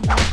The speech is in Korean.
죽어